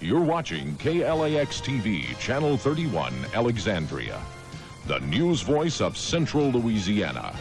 You're watching KLAX TV, Channel 31, Alexandria, the news voice of Central Louisiana.